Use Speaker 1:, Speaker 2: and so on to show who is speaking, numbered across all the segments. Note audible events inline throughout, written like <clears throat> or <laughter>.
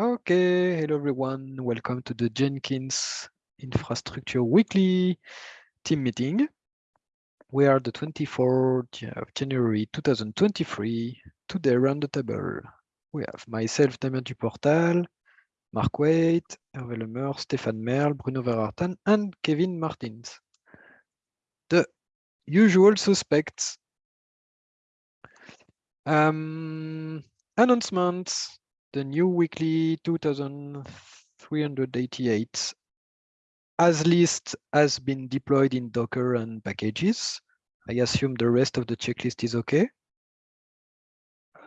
Speaker 1: Okay, hello everyone. Welcome to the Jenkins Infrastructure Weekly team meeting. We are the 24th of January 2023. Today around the table, we have myself, Damien Duportal, Mark Waite, Hervé Lemeur, Stéphane Merle, Bruno Verachten, and Kevin Martens. The usual suspects. Um, announcements the new weekly 2388 as list has been deployed in Docker and packages. I assume the rest of the checklist is okay.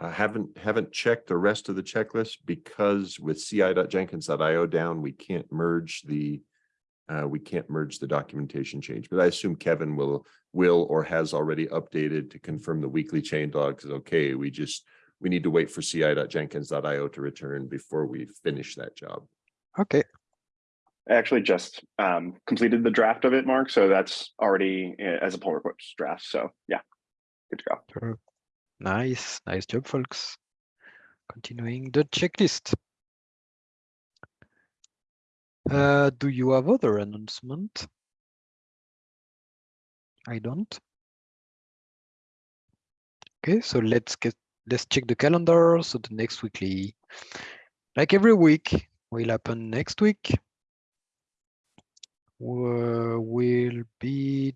Speaker 2: I haven't haven't checked the rest of the checklist because with ci.jenkins.io down, we can't merge the uh, we can't merge the documentation change. But I assume Kevin will will or has already updated to confirm the weekly changelogs is okay. We just we need to wait for ci.jenkins.io to return before we finish that job.
Speaker 1: Okay.
Speaker 3: I actually just um, completed the draft of it, Mark. So that's already uh, as a pull request draft. So yeah, good to go.
Speaker 1: Nice, nice job, folks. Continuing the checklist. Uh, do you have other announcement? I don't. Okay, so let's get let's check the calendar. So the next weekly, like every week, will happen next week. will be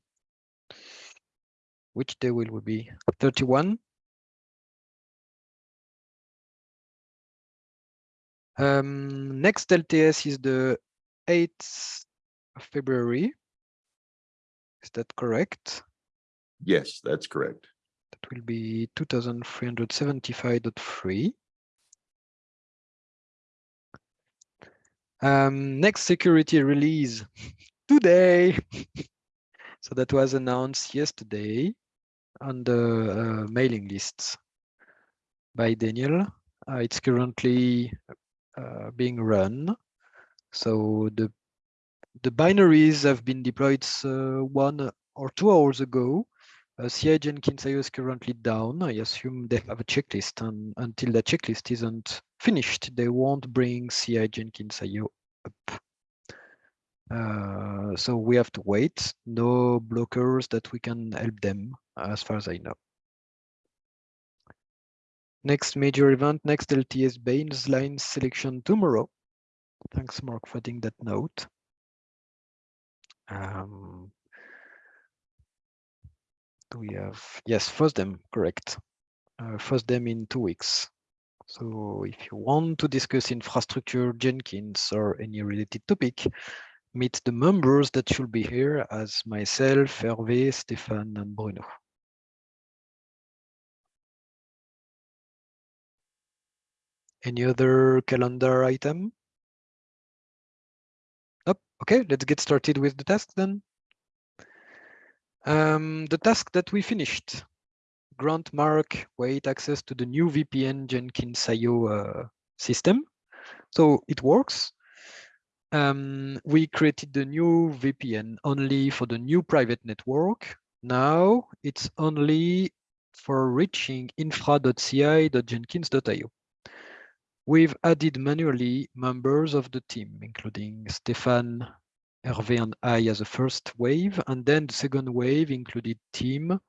Speaker 1: which day will we be 31 um next lts is the 8th of february is that correct
Speaker 2: yes that's correct
Speaker 1: will be 2375.3 um next security release. <laughs> Today. <laughs> So that was announced yesterday on the uh, mailing lists by daniel. Uh, it's currently uh, being run. So the the binaries have been deployed uh, one or two hours ago uh, CI Jenkins IO is currently down. I assume they have a checklist, and until the checklist isn't finished, they won't bring CI Jenkins IO up. Uh, so we have to wait. No blockers that we can help them, as far as I know. Next major event, next LTS baseline selection tomorrow. Thanks, Mark, for adding that note. Um, we have, yes, FOSDEM, correct. Uh, FOSDEM in two weeks. So if you want to discuss infrastructure, Jenkins, or any related topic, meet the members that should be here as myself, Hervé, Stéphane, and Bruno. Any other calendar item? Oh, okay, let's get started with the task then. Um, the task that we finished, grant Mark Waite access to the new VPN Jenkins IO uh, system. So it works. Um, we created the new VPN only for the new private network. Now it's only for reaching infra.ci.jenkins.io. We've added manually members of the team, including Stefan, Hervé, and I as a first wave. And then the second wave included Tim,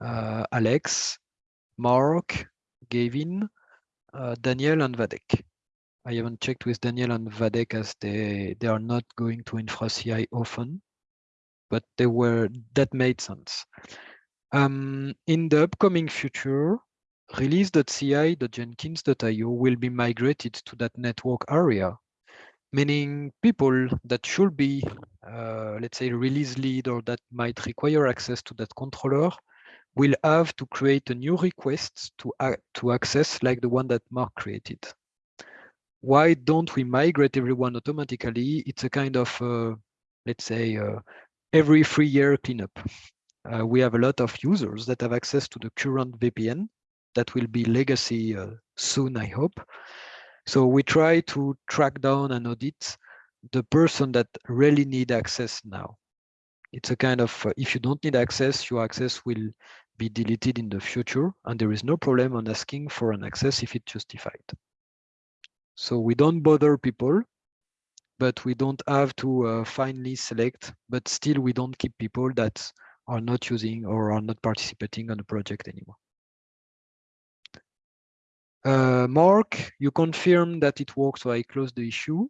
Speaker 1: uh, Alex, Mark, Gavin, uh, Daniel, and Wadeck. I haven't checked with Daniel and Wadeck as they, they are not going to InfraCI often, but they were that made sense. Um, in the upcoming future, release.ci.jenkins.io will be migrated to that network area, meaning people that should be, uh, let's say, release lead or that might require access to that controller will have to create a new request to, to access like the one that Mark created. Why don't we migrate everyone automatically? It's a kind of, uh, let's say, uh, every three year cleanup. Uh, we have a lot of users that have access to the current VPN that will be legacy uh, soon, I hope. So we try to track down and audit the person that really need access now. It's a kind of, uh, if you don't need access, your access will be deleted in the future, and there is no problem on asking for an access if it's justified. So we don't bother people, but we don't have to uh, finally select, but still we don't keep people that are not using or are not participating on the project anymore. Uh, Mark, you confirm that it works, so I close the issue.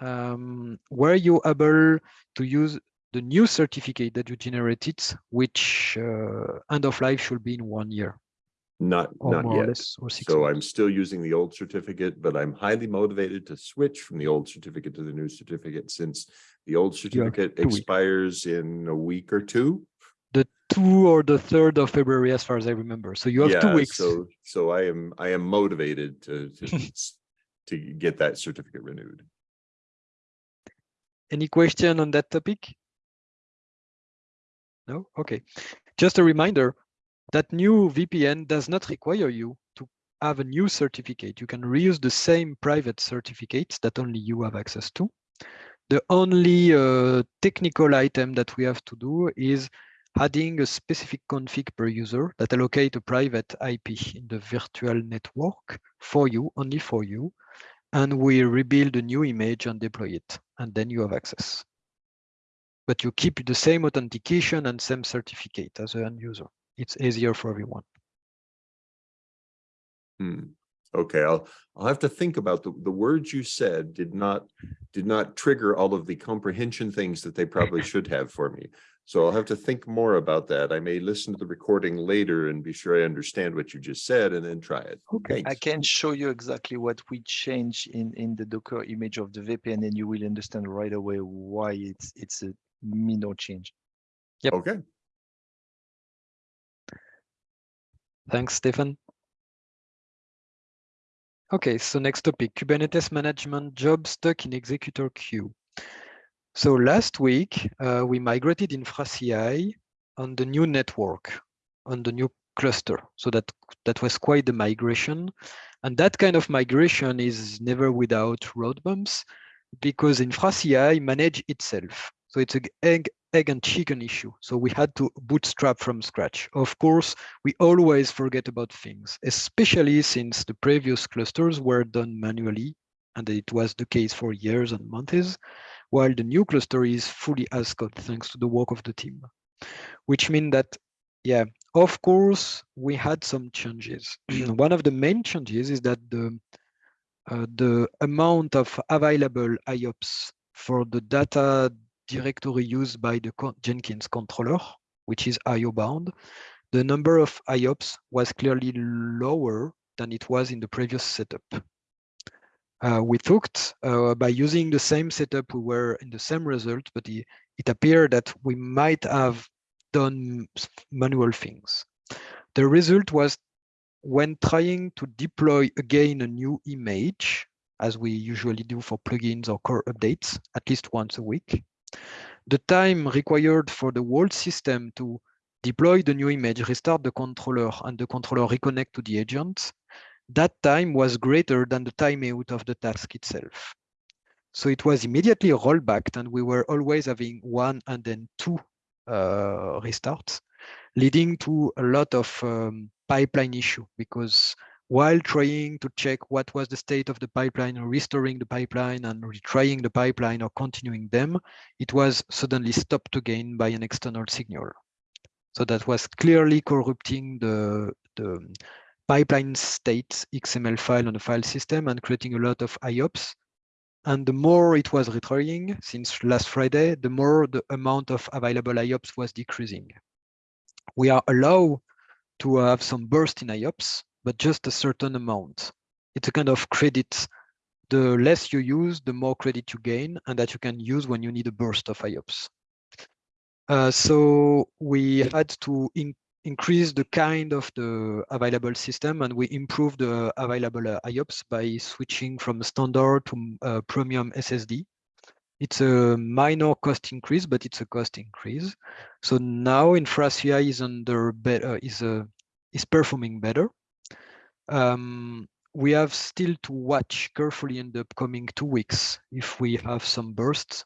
Speaker 1: Um, were you able to use the new certificate that you generated, which uh, end of life should be in one year?
Speaker 2: Not, not yet.
Speaker 1: less,
Speaker 2: So
Speaker 1: months.
Speaker 2: I'm still using the old certificate, but I'm highly motivated to switch from the old certificate to the new certificate since the old certificate expires in a week or two.
Speaker 1: Two or the third of February, as far as I remember. So you have two
Speaker 2: Yeah,
Speaker 1: weeks.
Speaker 2: So, so I am, I am motivated to, to, <laughs> to get that certificate renewed.
Speaker 1: Any question on that topic? No? Okay. Just a reminder that new VPN does not require you to have a new certificate. You can reuse the same private certificates that only you have access to. The only uh, technical item that we have to do is adding a specific config per user that allocate a private IP in the virtual network for you, only for you. And we rebuild a new image and deploy it, and then you have access. But you keep the same authentication and same certificate as an end user. It's easier for everyone.
Speaker 2: Hmm. Okay, I'll, I'll have to think about the, the words you said did not, did not trigger all of the comprehension things that they probably <laughs> should have for me. So I'll have to think more about that. I may listen to the recording later and be sure I understand what you just said and then try it.
Speaker 1: Okay.
Speaker 4: I can show you exactly what we change in, in the Docker image of the VPN and you will understand right away why it's, it's a minor change. Yep.
Speaker 2: Okay,
Speaker 1: Thanks, Stefan. Okay, so next topic, Kubernetes management job stuck in executor queue. So last week, uh, we migrated InfraCI on the new network, on the new cluster. So that, that was quite the migration. And that kind of migration is never without road bumps because InfraCI manage itself. So it's an egg, egg and chicken issue. So we had to bootstrap from scratch. Of course, we always forget about things, especially since the previous clusters were done manually, and it was the case for years and months, while the new cluster is fully as code thanks to the work of the team. Which means that, yeah, of course, we had some changes. <clears throat> One of the main changes is that the uh, the amount of available IOPS for the data directory used by the Jenkins controller, which is IO bound, the number of IOPS was clearly lower than it was in the previous setup. Uh, we thought uh, by using the same setup, we were in the same result, but it, it appeared that we might have done manual things. The result was when trying to deploy again a new image, as we usually do for plugins or core updates, at least once a week, the time required for the whole system to deploy the new image, restart the controller, and the controller reconnect to the agent, that time was greater than the timeout of the task itself. So it was immediately rolled back, and we were always having one and then two uh, restarts, leading to a lot of um, pipeline issue because while trying to check what was the state of the pipeline, or restoring the pipeline and retrying the pipeline or continuing them, it was suddenly stopped again by an external signal. So that was clearly corrupting the, the pipeline state XML file on the file system and creating a lot of IOPS. And the more it was retrying since last Friday, the more the amount of available IOPS was decreasing. We are allowed to have some burst in IOPS, but just a certain amount. It's a kind of credit. The less you use, the more credit you gain, and that you can use when you need a burst of IOPS. Uh, so we had to increase the kind of the available system, and we improve the available uh, IOPS by switching from standard to uh, premium SSD. It's a minor cost increase, but it's a cost increase. So now InfraCI is under better is uh, is performing better. Um, we have still to watch carefully in the upcoming two weeks if we have some bursts,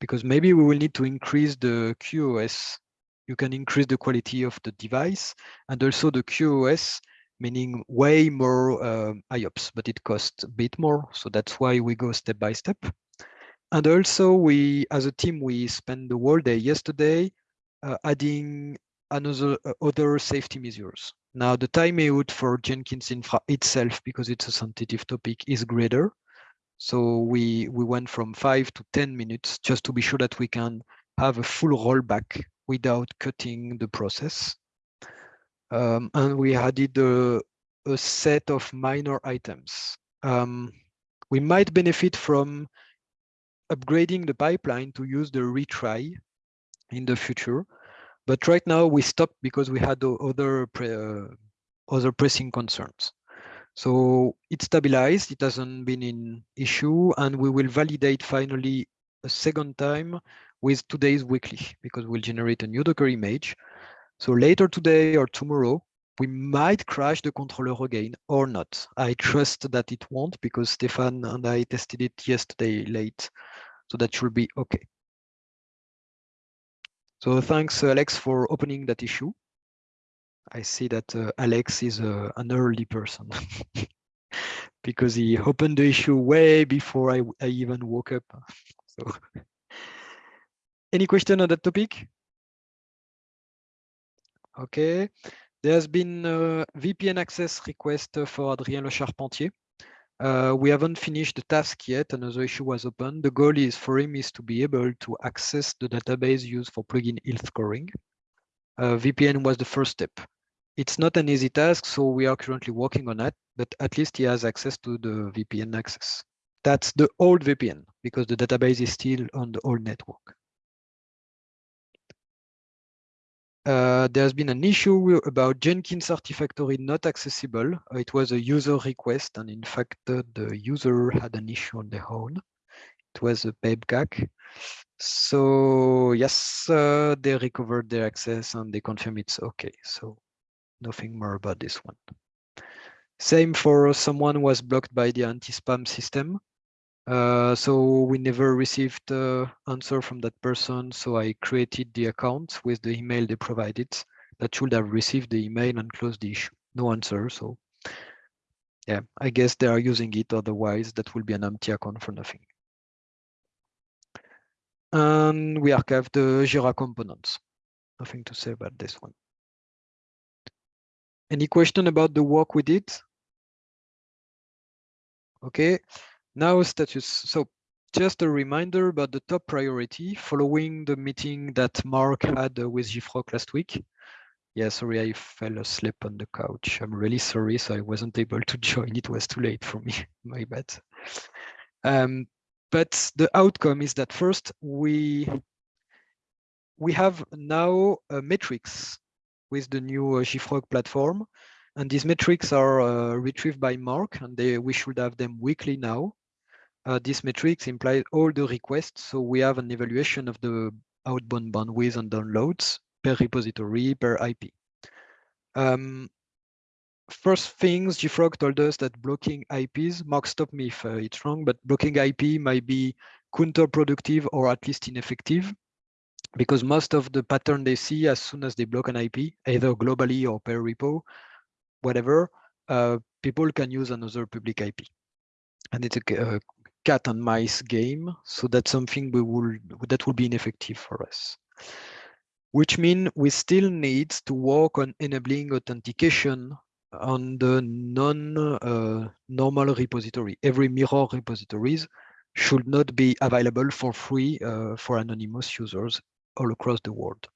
Speaker 1: because maybe we will need to increase the QoS. You can increase the quality of the device, and also the QoS meaning way more um, IOPS, but it costs a bit more. So that's why we go step by step. And also we, as a team, we spent the whole day yesterday uh, adding another uh, other safety measures. Now the timeout for Jenkins Infra itself, because it's a sensitive topic, is greater. So we we went from five to 10 minutes just to be sure that we can have a full rollback without cutting the process. Um, and we added a, a, set of minor items. Um, we might benefit from upgrading the pipeline to use the retry in the future. But right now we stopped because we had other uh, other pressing concerns. So it stabilized, it hasn't been in issue, and we will validate finally a second time with today's weekly because we'll generate a new Docker image. So later today or tomorrow, we might crash the controller again or not. I <laughs> trust that it won't because Stefan and I tested it yesterday late. So that should be okay. So thanks, Alex, for opening that issue. I see that uh, Alex is uh, an early person <laughs> because he opened the issue way before I, I even woke up. <laughs> So, any question on that topic? Okay, there's been a VPN access request for Adrien Lecharpentier. Uh, we haven't finished the task yet. Another issue was open. The goal is for him is to be able to access the database used for plugin health scoring. Uh, VPN was the first step. It's not an easy task, so we are currently working on that, but at least he has access to the VPN access. That's the old VPN because the database is still on the old network. Uh, there's been an issue about Jenkins Artifactory not accessible. Uh, it was a user request, and in fact, uh, the user had an issue on their own. It was a PEBKAC. So yes, uh, they recovered their access and they confirm it's okay. So nothing more about this one. Same for someone was blocked by the anti-spam system. Uh, so we never received uh, answer from that person. So I created the account with the email they provided that should have received the email and closed the issue. No answer. So yeah, I guess they are using it. Otherwise, that will be an empty account for nothing. And we archived the Jira components. Nothing to say about this one. Any question about the work we did? Okay, now status. So just a reminder about the top priority following the meeting that Mark had with JFrog last week. Yeah, sorry, I fell asleep on the couch. I'm really sorry, so I wasn't able to <laughs> join. It was too late for me, <laughs> my bad. Um, but the outcome is that first we we have now uh, metrics with the new uh, platform. And these metrics are uh, retrieved by Mark, and they, we should have them weekly now. Uh, these metrics imply all the requests, so we have an evaluation of the outbound bandwidth and downloads per repository, per IP. Um, first things, JFrog told us that blocking IPs, Mark stop me if uh, it's wrong, but blocking IP might be counterproductive or at least ineffective because most of the pattern they see as soon as they block an IP, either globally or per repo, whatever, uh, people can use another public IP. And it's a, a, cat and mice game. So that's something we will that will be ineffective for us. Which means we still need to work on enabling authentication on the non-normal uh, repository. Every mirror repositories should not be available for free uh, for anonymous users all across the world.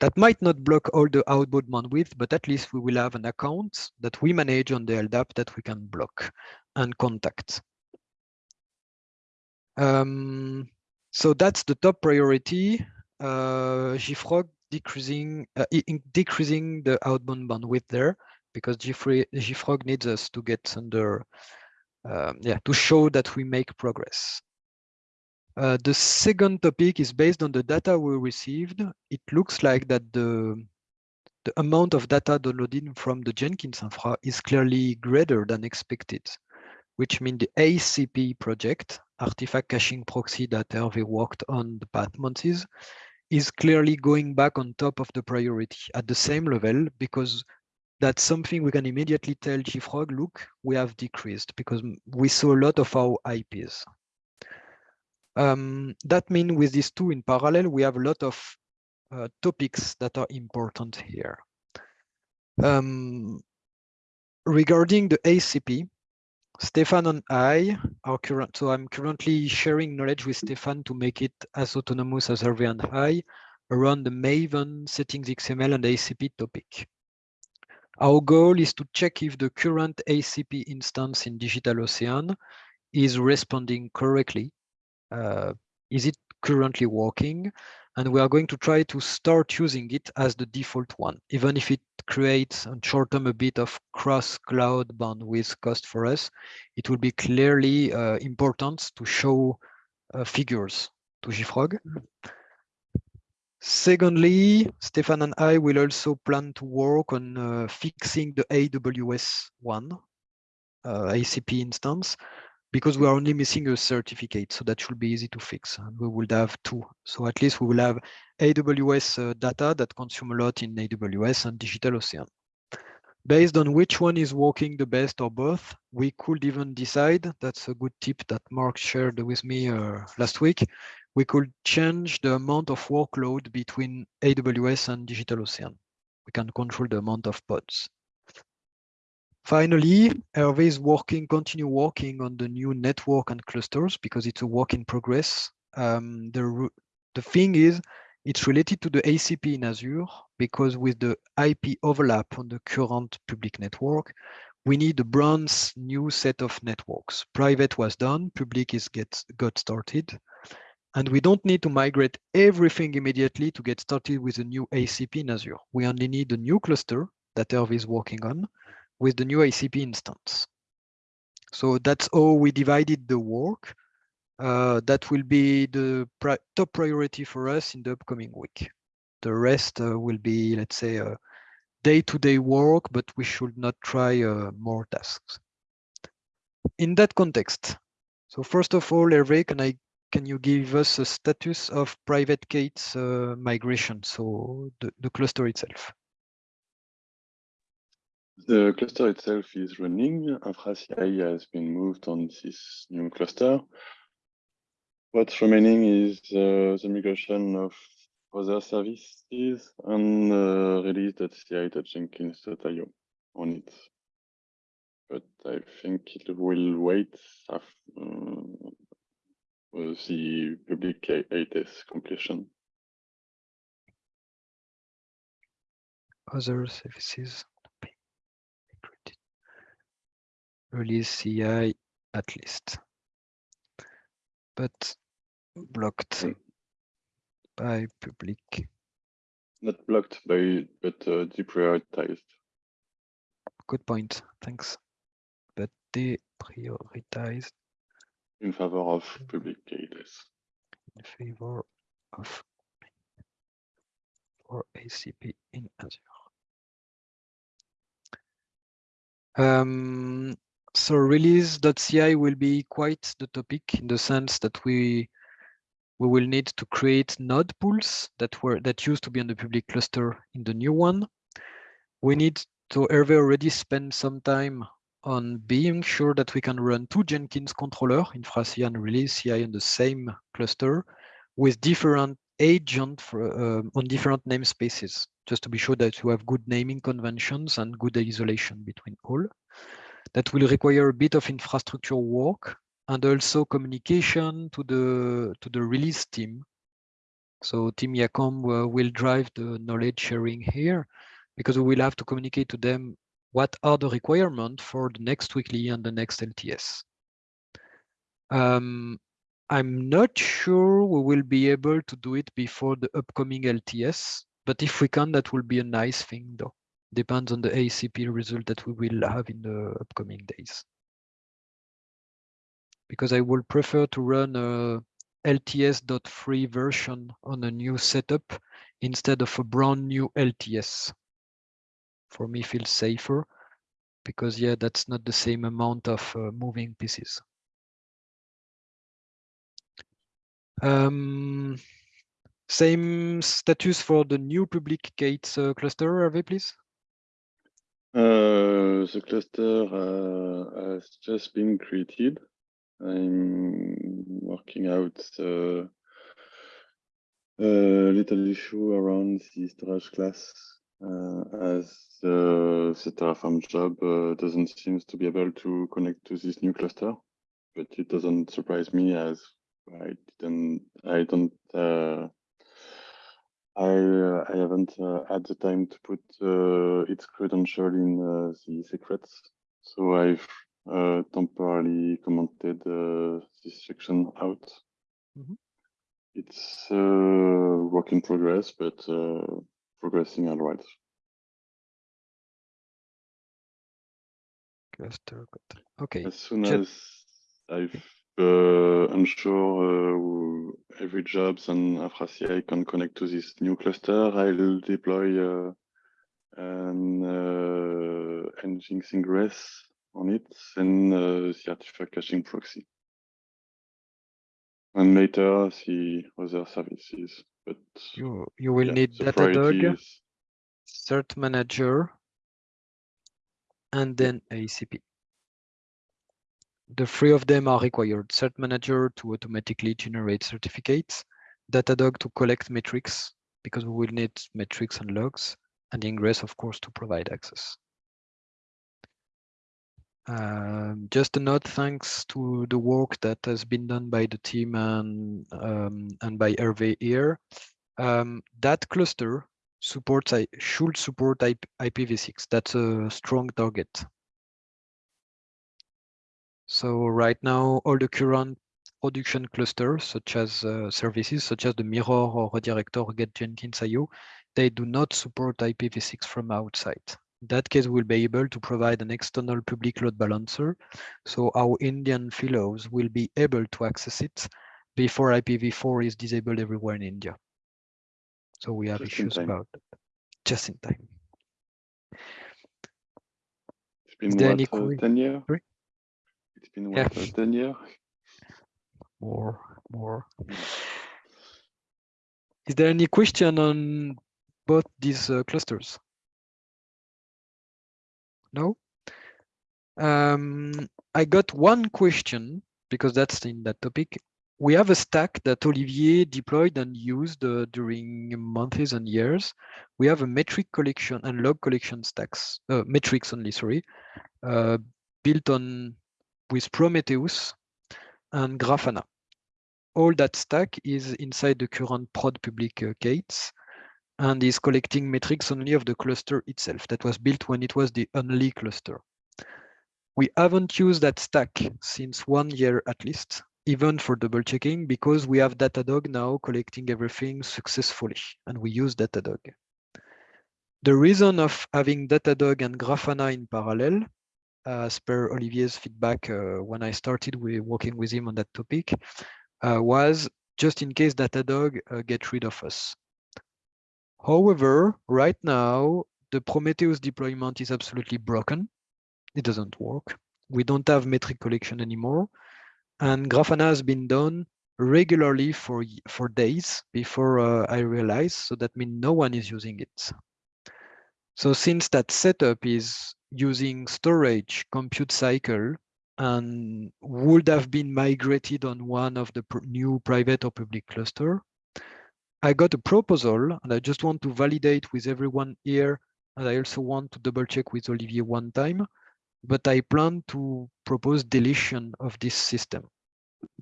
Speaker 1: That might not block all the outbound bandwidth, but at least we will have an account that we manage on the LDAP that we can block and contact. Um, so that's the top priority. Uh, JFrog decreasing uh, decreasing the outbound bandwidth there because JFrog needs us to get under um, yeah to show that we make progress. Uh, the second topic is based on the data we received. It looks like that the, the amount of data downloaded from the Jenkins infra is clearly greater than expected, which means the ACP project, artifact caching proxy that Hervé worked on the past months, is clearly going back on top of the priority at the same level because that's something we can immediately tell JFrog, look, we have decreased because we saw a lot of our IPs. Um, that means with these two in parallel, we have a lot of uh, topics that are important here. Um, regarding the ACP, Stefan and I are current, so I'm currently sharing knowledge with Stefan to make it as autonomous as Hervé and I around the Maven settings XML and ACP topic. Our goal is to check if the current ACP instance in DigitalOcean is responding correctly. Uh, is it currently working? And we are going to try to start using it as the default one, even if it creates and short term a bit of cross cloud bandwidth cost for us. It will be clearly uh, important to show uh, figures to JFrog. Secondly, Stefan and I will also plan to work on uh, fixing the AWS one uh, ACP instance because we are only missing a certificate, so that should be easy to fix. And we will have two, so at least we will have AWS uh, data that consume a lot in AWS and DigitalOcean. Based on which one is working the best or both, we could even decide, that's a good tip that Mark shared with me uh, last week, we could change the amount of workload between AWS and DigitalOcean. We can control the amount of pods. Finally, Hervé is working, continue working on the new network and clusters because it's a work in progress. Um, the, the thing is, it's related to the ACP in Azure because with the IP overlap on the current public network, we need a brand new set of networks. Private was done, public is get, got started. And we don't need to migrate everything immediately to get started with a new ACP in Azure. We only need a new cluster that Hervé is working on with the new ACP instance. So that's how we divided the work. Uh, that will be the pri top priority for us in the upcoming week. The rest uh, will be, let's say, uh, day-to-day -day work, but we should not try uh, more tasks. In that context, so first of all, Hervé, can I can you give us a status of private K8s uh, migration, so the, the cluster itself?
Speaker 5: The cluster itself is running. InfraCI has been moved on this new cluster. What's remaining is uh, the migration of other services and uh, release.ci.jenkins.io on it. But I think it will wait after, uh, the public K8s completion.
Speaker 1: Other services release CI at least, but blocked
Speaker 5: Mm.
Speaker 1: by public.
Speaker 5: Not blocked by, but uh, deprioritized.
Speaker 1: Good point, thanks. But deprioritized
Speaker 5: in favor of public K8s.
Speaker 1: in favor of for ACP in Azure. Um, so release.ci will be quite the topic in the sense that we we will need to create node pools that were that used to be on the public cluster in the new one. We need to Hervé already spend some time on being sure that we can run two Jenkins controller, InfraCI and release CI on the same cluster with different agent for, uh, on different namespaces, just to be sure that you have good naming conventions and good isolation between all. That will require a bit of infrastructure work and also communication to the to the release team. So Tim Jacomb uh, will drive the knowledge sharing here because we will have to communicate to them what are the requirements for the next weekly and the next LTS. Um, I'm not sure we will be able to do it before the upcoming LTS, but if we can, that will be a nice thing though. Depends on the ACP result that we will have in the upcoming days. Because I would prefer to run a LTS.3 version on a new setup instead of a brand new LTS. For me, feels safer because yeah, that's not the same amount of uh, moving pieces. Um, same status for the new public K8s uh, cluster, Hervé, please.
Speaker 5: Uh, the cluster uh, has just been created. I'm working out the uh, little issue around the storage class uh, as the Terraform job uh, doesn't seem to be able to connect to this new cluster, but it doesn't surprise me as I didn't, I don't, uh, I uh, I haven't uh, had the time to put uh, its credential in uh, the secrets, so I've uh, temporarily commented uh, this section out.
Speaker 1: Mhm.
Speaker 5: It's uh, work in progress, but uh, progressing all right.
Speaker 1: Okay.
Speaker 5: As soon as I've uh, ensure uh, every jobs and InfraCI can connect to this new cluster, I'll deploy uh, an uh, Nginx ingress on it and uh, the artifact caching proxy. And later the other services, but
Speaker 1: You you will
Speaker 5: yeah,
Speaker 1: need Datadog,
Speaker 5: is
Speaker 1: Cert Manager, and then ACP. The three of them are required. Cert Manager to automatically generate certificates, Datadog to collect metrics, because we will need metrics and logs, and Ingress, of course, to provide access. Um, just a note, thanks to the work that has been done by the team and um, and by Hervé here, um, that cluster supports I should support IP, IPv6. That's a strong target. So right now, all the current production clusters, such as uh, services such as the Mirror or Redirector Get Jenkins IO, they do not support IPv6 from outside. In that case, we'll be able to provide an external public load balancer. So our Indian fellows will be able to access it before IPv4 is disabled everywhere in India. So we have
Speaker 5: Just
Speaker 1: issues about that. just in time.
Speaker 5: it's been
Speaker 1: there
Speaker 5: what,
Speaker 1: any
Speaker 5: uh, 10 years? It's been
Speaker 1: Yeah.
Speaker 5: what, uh, 10 years?
Speaker 1: More, more. Is there any question on both these uh, clusters? No? Um, I got one question because that's in that topic. We have a stack that Olivier deployed and used uh, during months and years. We have a metric collection and log collection stacks, uh, metrics only, sorry, uh, built on with Prometheus and Grafana. All that stack is inside the current prod public uh, K8s and is collecting metrics only of the cluster itself that was built when it was the only cluster. We haven't used that stack since one year at least, even for double checking, because we have Datadog now collecting everything successfully, and we use Datadog. The reason of having Datadog and Grafana in parallel, as per Olivier's feedback uh, when I started with working with him on that topic, uh, was just in case Datadog uh, get rid of us. However, right now, the Prometheus deployment is absolutely broken. It doesn't work. We don't have metric collection anymore. And Grafana has been done regularly for, for days before uh, I realized. So that means no one is using it. So since that setup is using storage, compute cycle, and would have been migrated on one of the pr- new private or public cluster, I got a proposal and I just want to validate with everyone here. And I also want to double check with Olivier one time, but I plan to propose deletion of this system.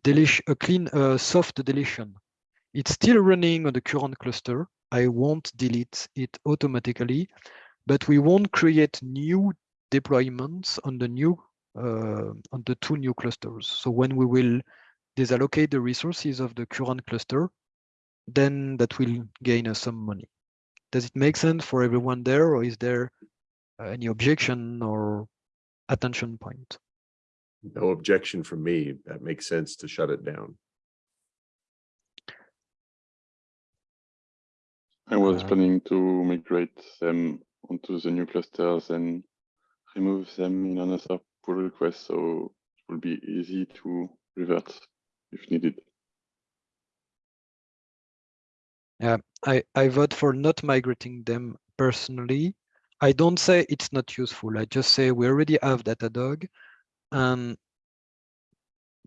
Speaker 1: Deletion, a clean, uh, soft deletion. It's still running on the current cluster. I won't delete it automatically, but we won't create new deployments on the new, uh, on the two new clusters. So when we will disallocate the resources of the current cluster, then that will gain us some money. Does it make sense for everyone there, or is there uh, any objection or attention point?
Speaker 2: No objection from me. That makes sense to shut it down.
Speaker 5: I was
Speaker 1: Uh,
Speaker 5: planning to migrate them onto the new clusters and remove them in another pull request, so it will be easy to revert if needed.
Speaker 1: Yeah, I, I vote for not migrating them personally. I don't say it's not useful. I just say we already have Datadog and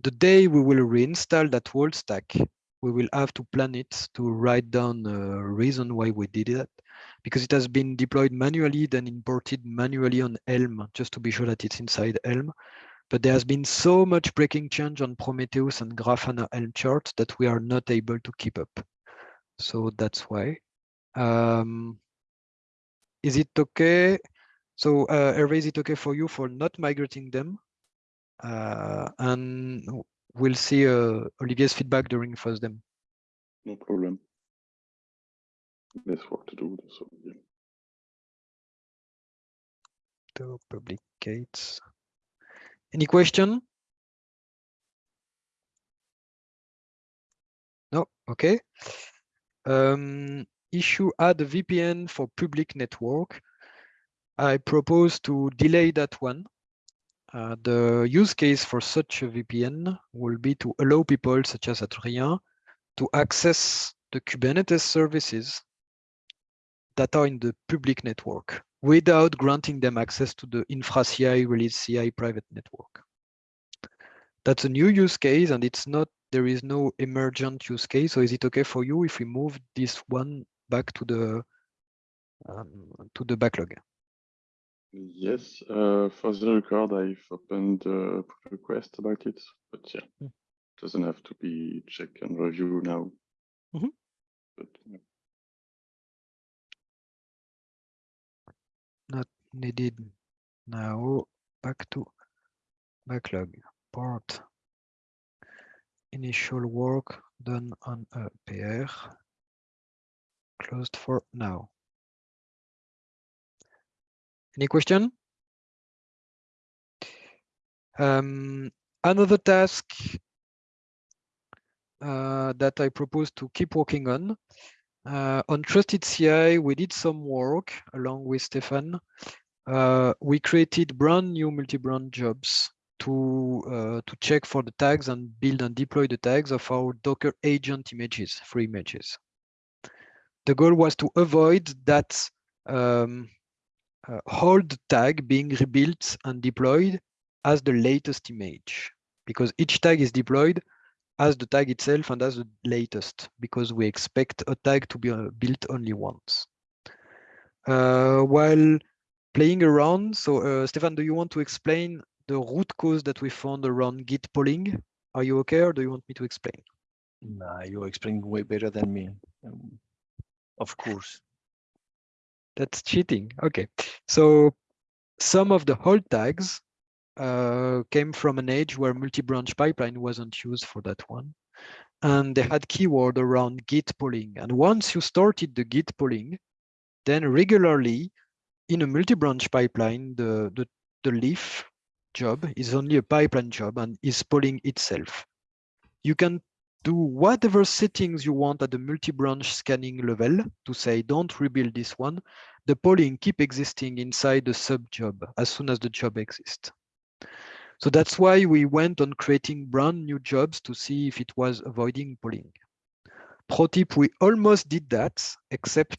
Speaker 1: the day we will reinstall that whole stack, we will have to plan it to write down a reason why we did that because it has been deployed manually, then imported manually on Helm just to be sure that it's inside Helm. But there has been so much breaking change on Prometheus and Grafana Helm charts that we are not able to keep up. So that's why. Um, is it okay? So uh, Hervé, is it okay for you for not migrating them? Uh, and we'll see uh, Olivier's feedback during first FOSDEM.
Speaker 5: No problem. There's work to do, so yeah.
Speaker 1: To publicates. Any question? No, okay. Um, issue add a VPN for public network. I propose to delay that one. Uh, the use case for such a VPN will be to allow people such as Adrien to access the Kubernetes services that are in the public network without granting them access to the infra-CI release CI private network. That's a new use case and it's not, there is no emergent use case. So is it okay for you if we move this one back to the um, to the backlog?
Speaker 5: Yes, uh, for the record, I've opened a pull request about it, but yeah,
Speaker 1: Mm.
Speaker 5: doesn't have to be check and review now.
Speaker 1: Mhm.
Speaker 5: But yeah.
Speaker 1: Not needed now. Back to backlog part. Initial work done on a PR. Closed for now. Any question? Um, another task uh, that I propose to keep working on. Uh, on Trusted CI, we did some work along with Stefan. Uh, we created brand new multi-branch jobs to uh, to check for the tags and build and deploy the tags of our Docker agent images, free images. The goal was to avoid that um, uh, hold tag being rebuilt and deployed as the latest image because each tag is deployed as the tag itself and as the latest because we expect a tag to be uh, built only once. Uh, while playing around, so uh, Stefan, do you want to explain the root cause that we found around Git polling? Are you okay or do you want me to explain?
Speaker 4: Nah, you're explaining way better than me. Um, of course.
Speaker 1: That's cheating. Okay. So some of the hold tags uh, came from an age where multi-branch pipeline wasn't used for that one. And they had keyword around git polling. And once you started the git polling, then regularly in a multi-branch pipeline, the, the, the leaf job is only a pipeline job and is polling itself. You can do whatever settings you want at the multi-branch scanning level to say, don't rebuild this one. The polling keep existing inside the sub job as soon as the job exists. So that's why we went on creating brand new jobs to see if it was avoiding polling. Pro tip, we almost did that, except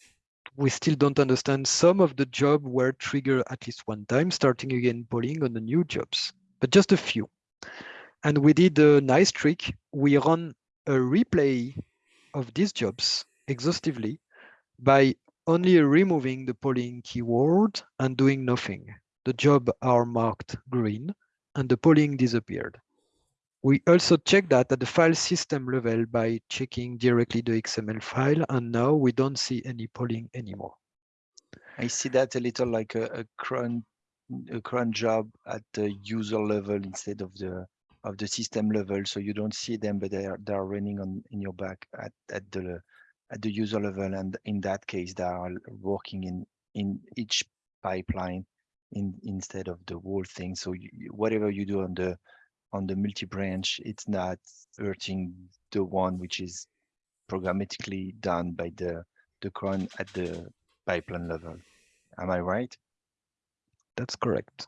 Speaker 1: we still don't understand some of the job were triggered at least one time, starting again polling on the new jobs, but just a few. And we did a nice trick. We run a replay of these jobs exhaustively by only removing the polling keyword and doing nothing. The job are marked green and the polling disappeared. We also check that at the file system level by checking directly the XML file, and now we don't see any polling anymore.
Speaker 4: I see that a little like a, a a cron job at the user level instead of the of the system level. So you don't see them, but they are they are running on in your back at, at the at the user level. And in that case, they are working in in each pipeline in instead of the whole thing. So you, whatever you do on the on the multi-branch, it's not hurting the one which is programmatically done by the the cron at the pipeline level. Am I right?
Speaker 1: That's correct.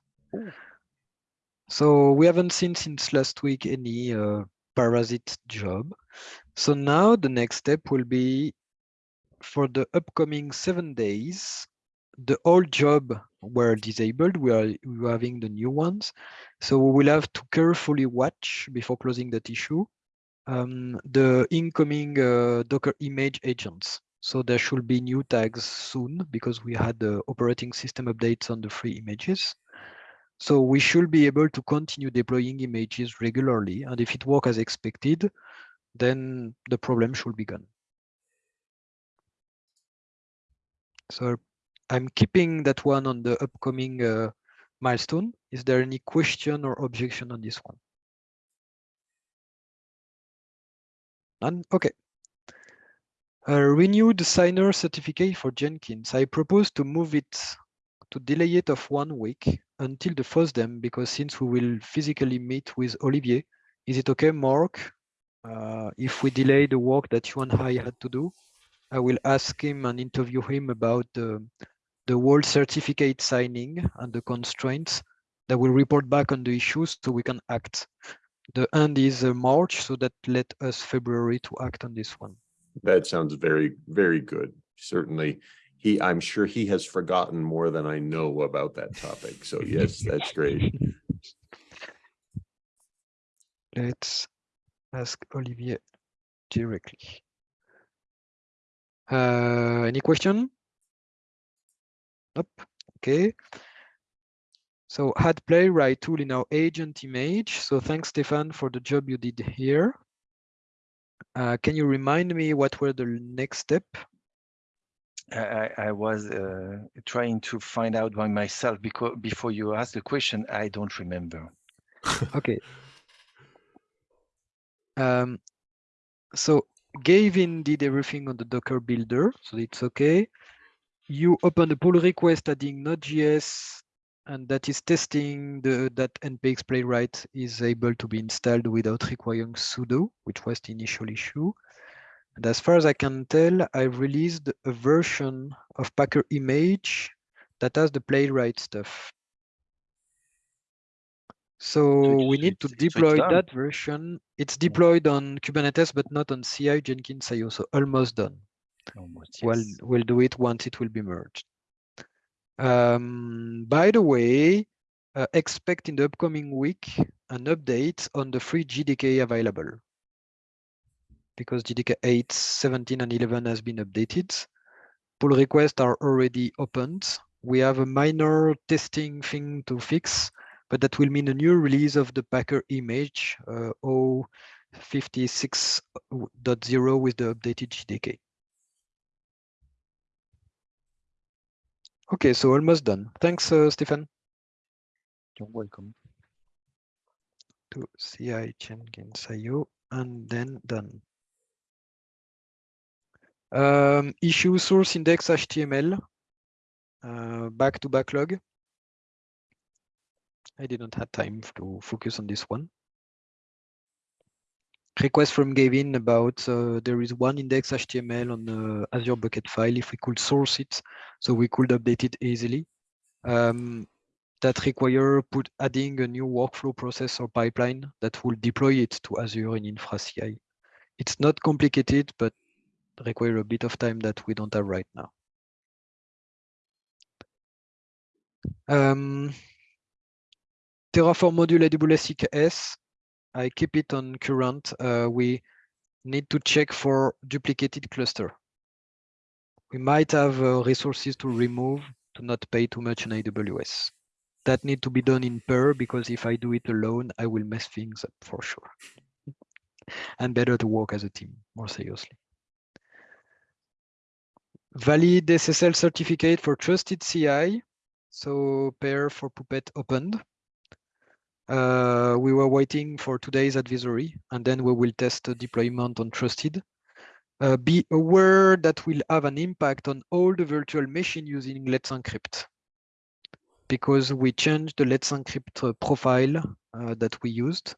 Speaker 1: So we haven't seen since last week any uh, parasite job. So now the next step will be for the upcoming seven days, the old job were disabled. We are we are having the new ones. So we will have to carefully watch before closing that issue um, the incoming uh, Docker image agents. So there should be new tags soon because we had the operating system updates on the free images. So we should be able to continue deploying images regularly. And if it works as expected, then the problem should be gone. So I'm keeping that one on the upcoming uh, milestone. Is there any question or objection on this one? None? Okay. Uh, renew the signer certificate for Jenkins. I propose to move it to delay it of one week until the first them because since we will physically meet with Olivier, is it okay, Mark? Uh, if we delay the work that you and I had to do, I will ask him and interview him about the, the whole certificate signing and the constraints that will report back on the issues so we can act. The end is uh, March, so that let us February to act on this one.
Speaker 2: That sounds very, very good. Certainly, he, I'm sure he has forgotten more than I know about that topic. So yes, <laughs> that's great.
Speaker 1: Let's ask Olivier directly. Uh, any question? Nope. Okay. So add playwright tool in our agent image. So thanks, Stefan, for the job you did here. Uh, can you remind me what were the next step?
Speaker 4: I, I was uh, trying to find out by myself because before you asked the question, I don't remember.
Speaker 1: Okay. Um, so Gavin did everything on the Docker builder, so it's okay. You open the pull request adding Node.js, and that is testing the that npx playwright is able to be installed without requiring sudo, which was the initial issue. And as far as I can tell, I've released a version of Packer image that has the playwright stuff. So we need to deploy that version. It's deployed on Kubernetes, but not on CI Jenkins IO, so almost done.
Speaker 4: Almost,
Speaker 1: Well, we'll do it once it will be merged. Um, by the way, uh, expect in the upcoming week an update on the free JDK available. Because JDK 8, 17, and 11 has been updated. Pull requests are already opened. We have a minor testing thing to fix, but that will mean a new release of the Packer image uh, 056.0 with the updated JDK. Okay, so almost done. Thanks, uh, Stefan.
Speaker 4: You're welcome.
Speaker 1: To CI Jenkins IO and then done. Um, issue source index HTML. Uh, back to backlog. I didn't have time to focus on this one. Request from Gavin about uh, there is one index HTML on the Azure Bucket file. If we could source it, so we could update it easily. Um, that require put adding a new workflow process or pipeline that will deploy it to Azure in InfraCI. It's not complicated, but require a bit of time that we don't have right now. Um, Terraform module AWS I keep it on current. Uh, we need to check for duplicated cluster. We might have uh, resources to remove to not pay too much on AWS. That need to be done in pair because if I do it alone, I will mess things up for sure. <laughs> and better to work as a team, more seriously. Valid SSL certificate for trusted CI. So pair for Puppet opened. Uh, we were waiting for today's advisory, and then we will test deployment on trusted. Uh, be aware that will have an impact on all the virtual machine using Let's Encrypt because we changed the Let's Encrypt uh, profile uh, that we used.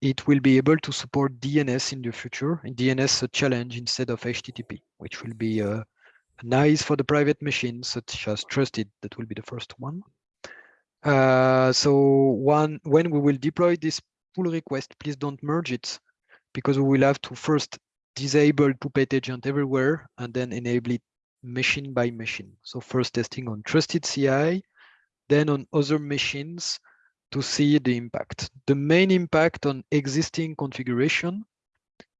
Speaker 1: It will be able to support DNS in the future, DNS challenge instead of HTTP, which will be uh, nice for the private machines such as trusted. That will be the first one. Uh, so one when we will deploy this pull request, please don't merge it because we will have to first disable Puppet agent everywhere and then enable it machine by machine. So first testing on trusted CI, then on other machines to see the impact. The main impact on existing configuration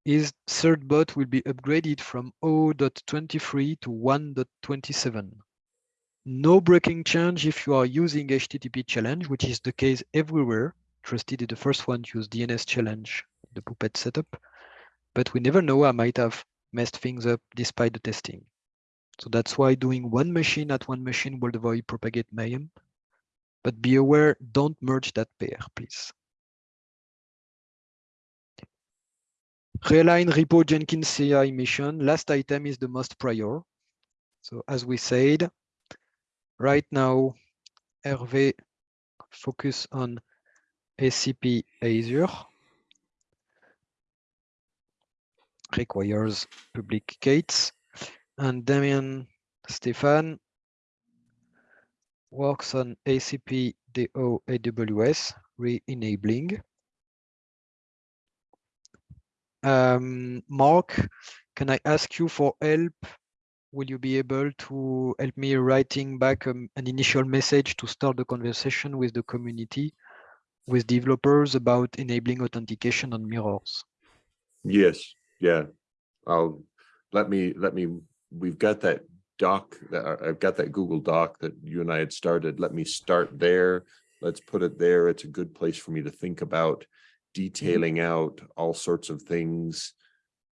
Speaker 1: is bot will be upgraded from 0.23 to 1.27. No breaking change if you are using HTTP challenge, which is the case everywhere. Trusted is the first one use DNS challenge, the Puppet setup. But we never know, I might have messed things up despite the testing. So that's why doing one machine at one machine will avoid propagate mayhem. But be aware, don't merge that pair, please. Realign repo Jenkins CI mission. Last item is the most prior. So as we said, right now, Hervé focus on ACP Azure. Requires public gates. And Damien Stefan works on ACP DO AWS re-enabling. Um, Mark, can I ask you for help? Will you be able to help me writing back um, an initial message to start the conversation with the community, with developers about enabling authentication on mirrors?
Speaker 2: Yes, yeah. I'll, let me, let me, we've got that doc, that uh, I've got that Google Doc that you and I had started. Let me start there. Let's put it there. It's a good place for me to think about detailing out all sorts of things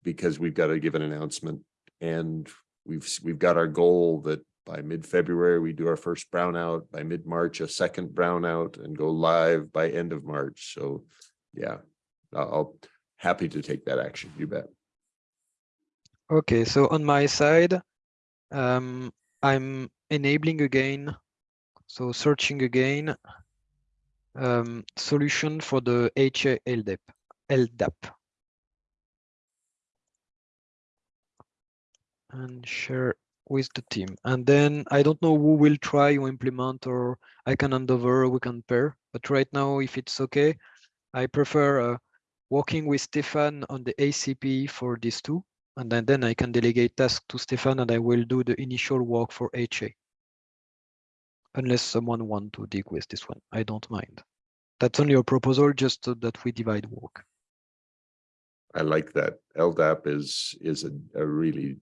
Speaker 2: because we've got to give an announcement and we've we've got our goal that by mid-February we do our first brownout by mid-March a second brownout and go live by end of March. So yeah I'll, I'll happy to take that action you bet.
Speaker 1: Okay so on my side um, I'm enabling again so searching again um, solution for the HA LDAP. LDAP. And share with the team. And then I don't know who will try to implement or I can hand over, we can pair. But right now, if it's okay, I prefer uh, working with Stefan on the ACP for these two. And then, then I can delegate tasks to Stefan and I will do the initial work for HA unless someone want to dig with this one. I don't mind. That's only a proposal, just so that we divide work.
Speaker 2: I like that LDAP is is a, a really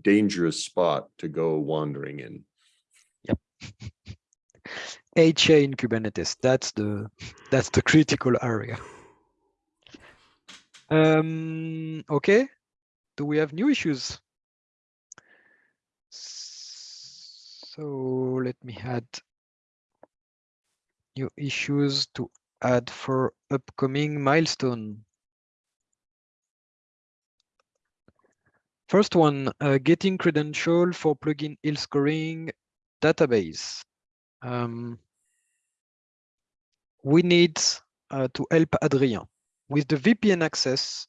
Speaker 2: dangerous spot to go wandering in
Speaker 1: Yep. <laughs> HA in Kubernetes, that's the that's the critical area. Um, okay, do we have new issues? So let me add new issues to add for upcoming milestone. First one, uh, getting credential for plugin health scoring database. Um, we need uh, to help Adrien. With the VPN access,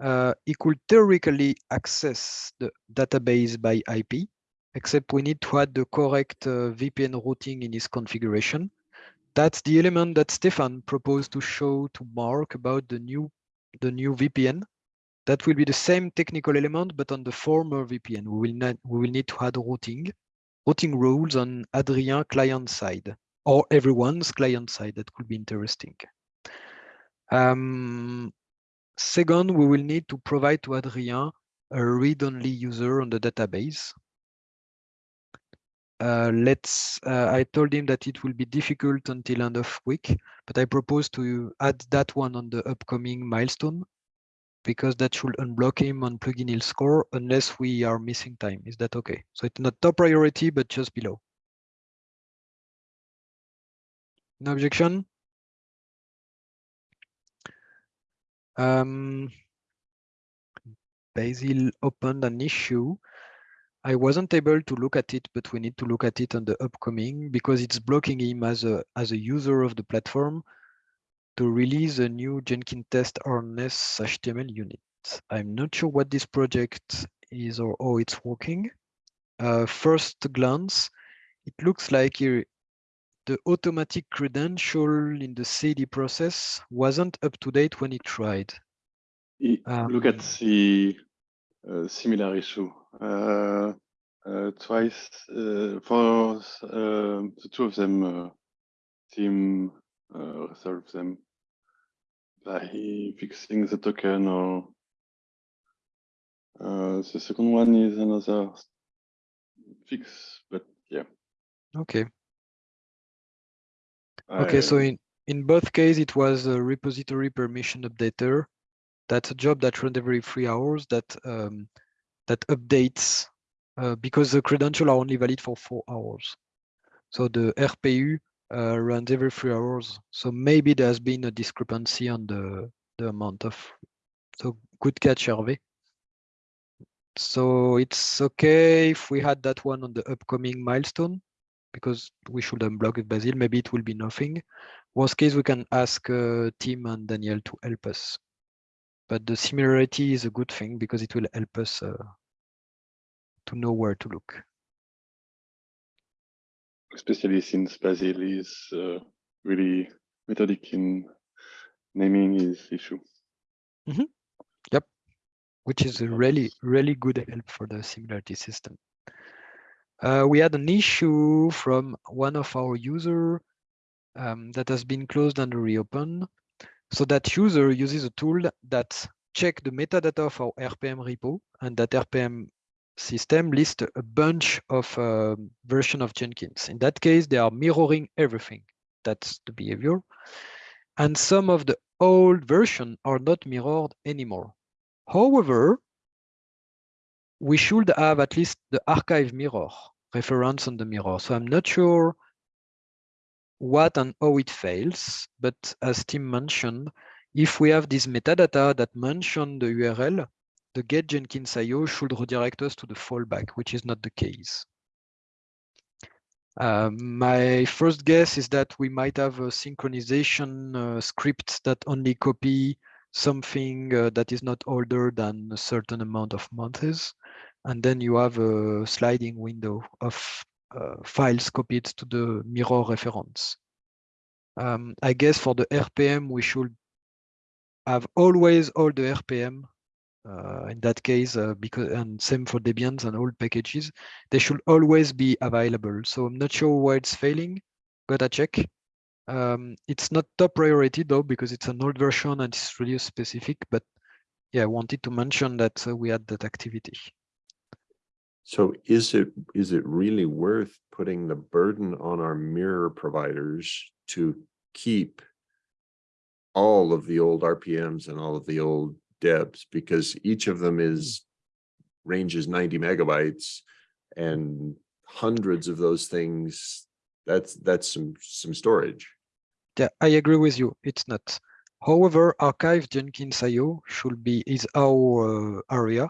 Speaker 1: uh, he could theoretically access the database by IP, except we need to add the correct uh, VPN routing in his configuration. That's the element that Stefan proposed to show to Mark about the new, the new VPN. That will be the same technical element, but on the former VPN. We will, we will need to add routing, routing rules on Adrien client side or everyone's client side. That could be interesting. Um, second, we will need to provide to Adrien a read-only user on the database. Uh, let's, uh, I told him that it will be difficult until end of week, but I propose to add that one on the upcoming milestone because that should unblock him on plugin health score unless we are missing time. Is that okay? So it's not top priority, but just below. No objection? Um, Basil opened an issue. I wasn't able to look at it, but we need to look at it on the upcoming because it's blocking him as a as a user of the platform to release a new Jenkins test harness HTML unit. I'm not sure what this project is or how it's working. Uh, first glance, it looks like here the automatic credential in the CD process wasn't up to date when it tried.
Speaker 5: Look at
Speaker 1: Um,
Speaker 5: the uh, similar issue. Uh, uh, twice uh, for uh, the two of them. Uh, team uh, resolve them by fixing the token or uh, the second one is another fix, but yeah.
Speaker 1: Okay. Okay, so in, in both cases, it was a repository permission updater. That's a job that runs every three hours that um, that updates uh, because the credentials are only valid for four hours. So the RPU uh, runs every three hours. So maybe there's been a discrepancy on the, the amount of, so good catch, Hervé. So it's okay if we had that one on the upcoming milestone because we should unblock it Basil. Maybe it will be nothing. Worst case, we can ask uh, Tim and Daniel to help us. But the similarity is a good thing because it will help us uh, to know where to look.
Speaker 5: especially since Basil is uh, really methodic in naming his issue.
Speaker 1: Yep, which is a really, really good help for the similarity system. Uh, we had an issue from one of our user um, that has been closed and reopened. So that user uses a tool that check the metadata of our RPM repo and that RPM system lists a bunch of um, version of Jenkins. In that case, they are mirroring everything. That's the behavior. And some of the old version are not mirrored anymore. However, we should have at least the archive mirror reference on the mirror. So I'm not sure what and how it fails, but as Tim mentioned, if we have this metadata that mention the URL, the get Jenkins IO should redirect us to the fallback, which is not the case. Uh, my first guess is that we might have a synchronization uh, script that only copy something uh, that is not older than a certain amount of months. And then you have a sliding window of files copied to the mirror reference. Um, I guess for the RPM, we should have always all the RPM. Uh, in that case, uh, because and same for Debian and all packages, they should always be available. So I'm not sure why it's failing. Gotta check. Um, it's not top priority though, because it's an old version and it's really specific, but yeah, I wanted to mention that uh, we had that activity.
Speaker 2: So is it, is it really worth putting the burden on our mirror providers to keep all of the old RPMs and all of the old debs because each of them is ranges ninety megabytes and hundreds of those things, that's, that's some, some storage.
Speaker 1: Yeah, I agree with you. It's not. However, archive Jenkins IO should be is our uh, area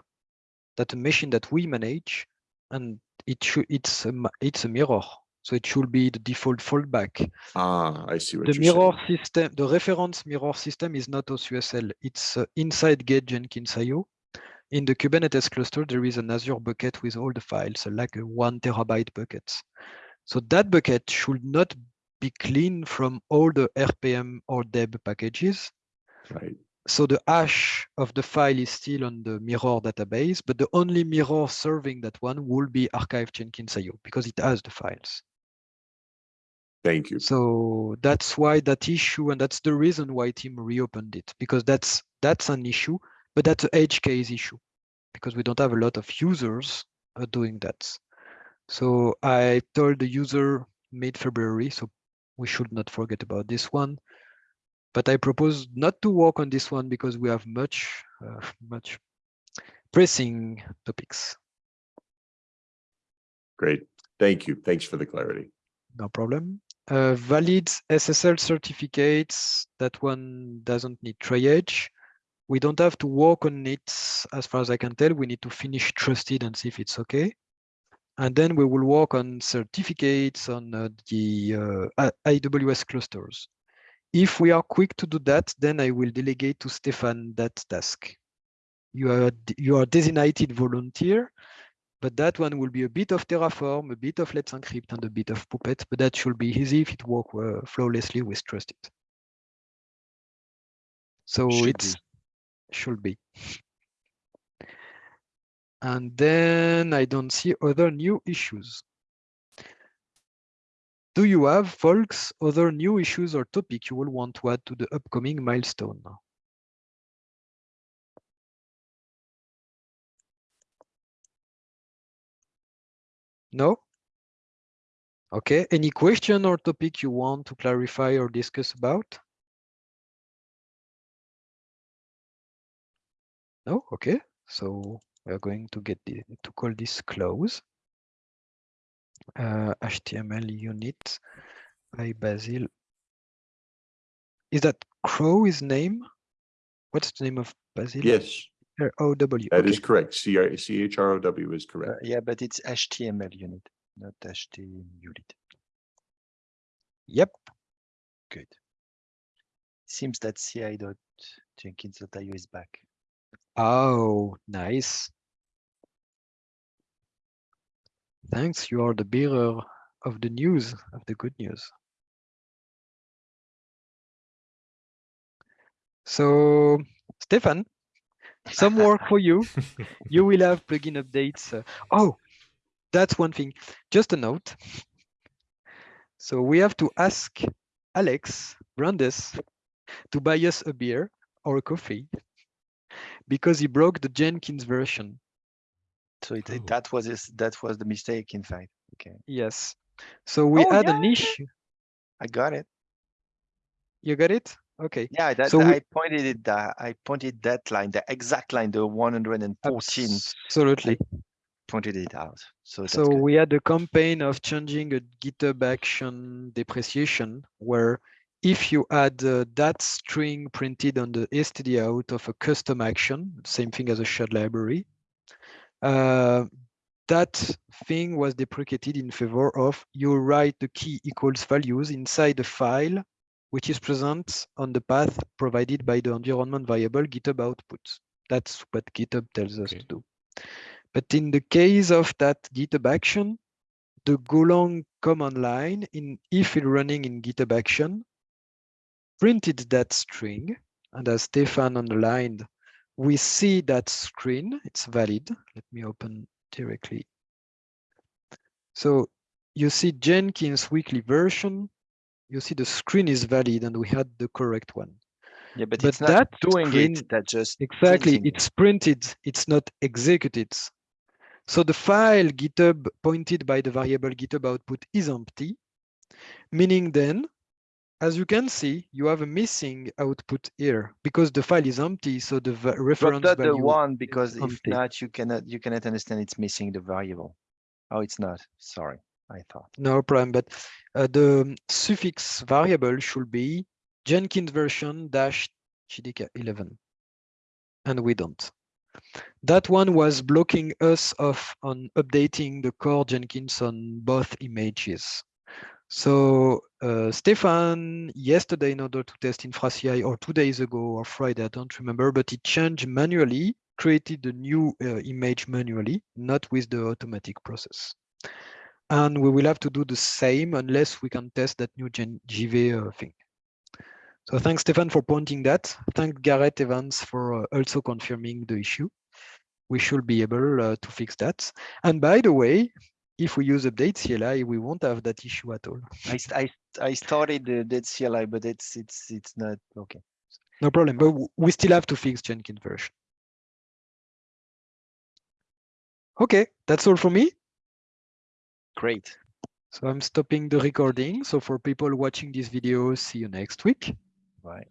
Speaker 1: that a machine that we manage, and it should it's a it's a mirror, so it should be the default fallback.
Speaker 2: Ah, I see what
Speaker 1: The
Speaker 2: you're
Speaker 1: mirror
Speaker 2: saying.
Speaker 1: system, the reference mirror system is not OSUOSL. It's uh, inside get Jenkins IO. In the Kubernetes cluster, there is an Azure bucket with all the files, uh, like a one terabyte bucket. So that bucket should not be clean from all the RPM or deb packages.
Speaker 2: Right.
Speaker 1: So the hash of the file is still on the mirror database, but the only mirror serving that one will be archive Jenkins IO because it has the files.
Speaker 2: Thank you.
Speaker 1: So that's why that issue, and that's the reason why Tim reopened it, because that's that's an issue, but that's an edge case issue, because we don't have a lot of users uh, doing that. So I told the user mid-February, so we should not forget about this one. But I propose not to work on this one because we have much, uh, much pressing topics.
Speaker 2: Great. Thank you. Thanks for the clarity.
Speaker 1: No problem. Uh, valid SSL certificates, that one doesn't need triage. We don't have to work on it as far as I can tell. We need to finish trusted and see if it's okay. And then we will work on certificates on uh, the uh, AWS clusters. If we are quick to do that, then I will delegate to Stefan that task. You are, you are designated volunteer, but that one will be a bit of Terraform, a bit of Let's Encrypt, and a bit of Puppet, but that should be easy if it work uh, flawlessly with Trusted. So
Speaker 4: Should
Speaker 1: it's should be. And then I don't see other new issues. Do you have, folks, other new issues or topic you will want to add to the upcoming milestone? No? Okay, any question or topic you want to clarify or discuss about? No, okay, so we're going to get the, to call this close. Uh, HTML unit by Basil. Is that Crow's name? What's the name of Basil?
Speaker 2: Yes,
Speaker 1: O W.
Speaker 2: that is correct. C I C H R O W is
Speaker 4: Uh,
Speaker 2: correct.
Speaker 4: yeah, but it's HTML unit, not HTML unit.
Speaker 1: Yep.
Speaker 4: Good. Seems that ci.jenkins.io is back.
Speaker 1: Oh, nice. Thanks, you are the bearer of the news, of the good news. So, Stefan, some <laughs> work for you. You will have plugin updates. uh, Oh, that's one thing. Just a note. So we have to ask Alex Brandes to buy us a beer or a coffee because he broke the Jenkins version.
Speaker 4: So it, it- that was his, that was the mistake, in fact. Okay,
Speaker 1: Yes. So we
Speaker 4: Oh,
Speaker 1: had
Speaker 4: yeah,
Speaker 1: issue.
Speaker 4: I got it.
Speaker 1: You got it? Okay.
Speaker 4: Yeah, that
Speaker 1: So we-
Speaker 4: I pointed it. That I pointed that line, the exact line, the 114.
Speaker 1: Absolutely.
Speaker 4: Pointed it out. So
Speaker 1: So
Speaker 4: good.
Speaker 1: we had a campaign of changing a GitHub action depreciation where if you add uh, that string printed on the std out of a custom action, same thing as a shared library, Uh, that thing was deprecated in favor of you write the key equals values inside the file, which is present on the path provided by the environment variable GitHub output. That's what GitHub tells us
Speaker 2: Okay.
Speaker 1: to do. But in the case of that GitHub action, the Golang command line in if it running in GitHub action printed that string. And as Stefan underlined, we see that screen, it's valid. Let me open directly. So you see Jenkins weekly version, you see the screen is valid and we had the correct one.
Speaker 4: Yeah, but,
Speaker 1: but
Speaker 4: it's not
Speaker 1: that
Speaker 4: doing
Speaker 1: screen-
Speaker 4: it. That just
Speaker 1: Exactly, it's printed, it's not executed. So the file GitHub pointed by the variable GitHub output is empty, meaning then, as you can see, you have a missing output here because the file is empty. So the va-
Speaker 4: Drop
Speaker 1: reference
Speaker 4: that the one because if
Speaker 1: empty.
Speaker 4: not, you cannot you cannot understand it's missing the variable. Oh, it's not. Sorry, I thought.
Speaker 1: No problem, but uh, the suffix variable should be Jenkins version dash JDK 11, and we don't. That one was blocking us off on updating the core Jenkins on both images. So uh, Stefan, yesterday in order to test InfraCI or two days ago or Friday, I don't remember, but he changed manually, created a new uh, image manually, not with the automatic process. And we will have to do the same unless we can test that new Gen GV uh, thing. So thanks, Stefan, for pointing that. Thank Gareth Evans for uh, also confirming the issue. We should be able uh, to fix that. And by the way, if we use update CLI, we won't have that issue at all.
Speaker 4: I I I started the that CLI, but it's it's it's not okay.
Speaker 1: No problem, but we still have to fix Jenkins version. Okay, that's all for me.
Speaker 4: Great.
Speaker 1: So I'm stopping the recording. So for people watching this video, see you next week.
Speaker 4: Right.